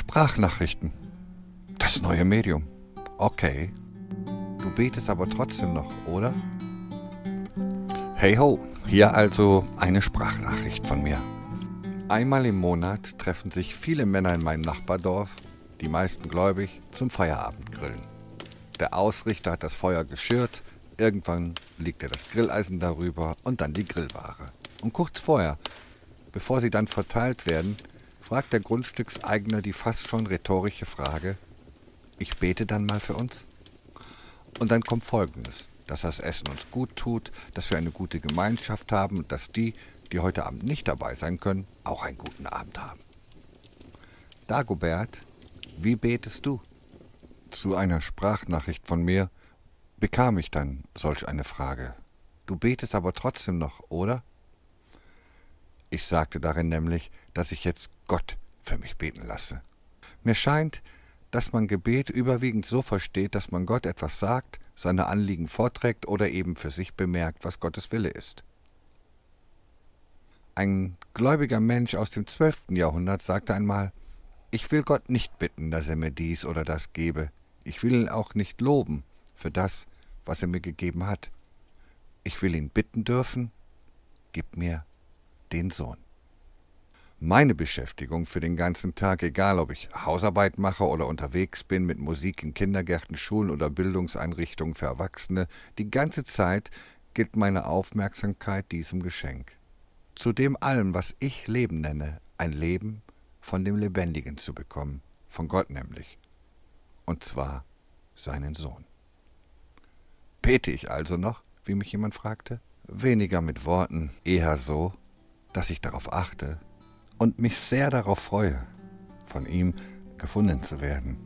Sprachnachrichten. Das neue Medium. Okay. Du betest aber trotzdem noch, oder? Hey ho, hier also eine Sprachnachricht von mir. Einmal im Monat treffen sich viele Männer in meinem Nachbardorf, die meisten gläubig, zum Feierabendgrillen. Der Ausrichter hat das Feuer geschürt, irgendwann legt er das Grilleisen darüber und dann die Grillware. Und kurz vorher, bevor sie dann verteilt werden, fragt der Grundstückseigner die fast schon rhetorische Frage, ich bete dann mal für uns? Und dann kommt Folgendes, dass das Essen uns gut tut, dass wir eine gute Gemeinschaft haben und dass die, die heute Abend nicht dabei sein können, auch einen guten Abend haben. Dagobert, wie betest du? Zu einer Sprachnachricht von mir bekam ich dann solch eine Frage. Du betest aber trotzdem noch, oder? Ich sagte darin nämlich, dass ich jetzt Gott für mich beten lasse. Mir scheint, dass man Gebet überwiegend so versteht, dass man Gott etwas sagt, seine Anliegen vorträgt oder eben für sich bemerkt, was Gottes Wille ist. Ein gläubiger Mensch aus dem 12. Jahrhundert sagte einmal, ich will Gott nicht bitten, dass er mir dies oder das gebe, ich will ihn auch nicht loben für das, was er mir gegeben hat. Ich will ihn bitten dürfen, gib mir den Sohn meine Beschäftigung für den ganzen Tag, egal ob ich Hausarbeit mache oder unterwegs bin mit Musik in Kindergärten, Schulen oder Bildungseinrichtungen für Erwachsene, die ganze Zeit gilt meine Aufmerksamkeit diesem Geschenk. Zu dem allem, was ich Leben nenne, ein Leben von dem Lebendigen zu bekommen, von Gott nämlich, und zwar seinen Sohn. Bete ich also noch, wie mich jemand fragte? Weniger mit Worten, eher so, dass ich darauf achte, und mich sehr darauf freue, von ihm gefunden zu werden.